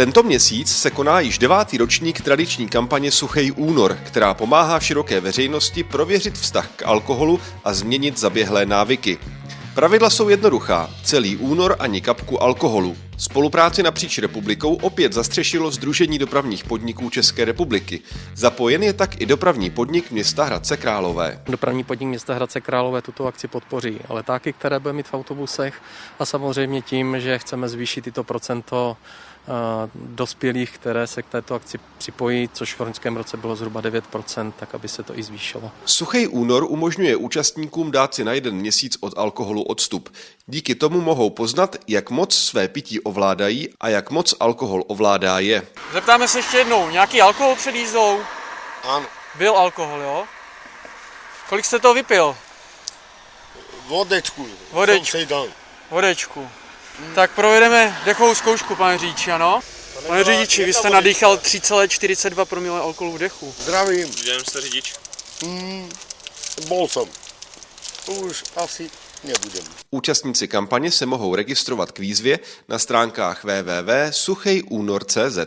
Tento měsíc se koná již devátý ročník tradiční kampaně Suchej únor, která pomáhá široké veřejnosti prověřit vztah k alkoholu a změnit zaběhlé návyky. Pravidla jsou jednoduchá. Celý únor ani kapku alkoholu. Spolupráci napříč republikou opět zastřešilo Združení dopravních podniků České republiky. Zapojen je tak i dopravní podnik města Hradce Králové. Dopravní podnik města Hradce Králové tuto akci podpoří. Letáky, které bude mít v autobusech a samozřejmě tím, že chceme zvýšit tyto procento dospělých, které se k této akci připojí, což v loňském roce bylo zhruba 9%, tak aby se to i zvýšilo. Suchý únor umožňuje účastníkům dát si na jeden měsíc od alkoholu odstup. Díky tomu mohou poznat, jak moc své pití ovládají a jak moc alkohol ovládá je. Zeptáme se ještě jednou, nějaký alkohol před jízdou? Ano, Byl alkohol, jo? Kolik jste toho vypil? vodečku. Vodečku. Jsem Vodečku. Tak provedeme dechovou zkoušku, pane řidiči, ano? Pane řidiči, vy jste nadýchal 3,42 promile alkoholu v dechu. Zdravím, Jdem jste řidič. bol jsem. Už asi nebudem. Účastníci kampaně se mohou registrovat k výzvě na stránkách www.suchejúnor.cz.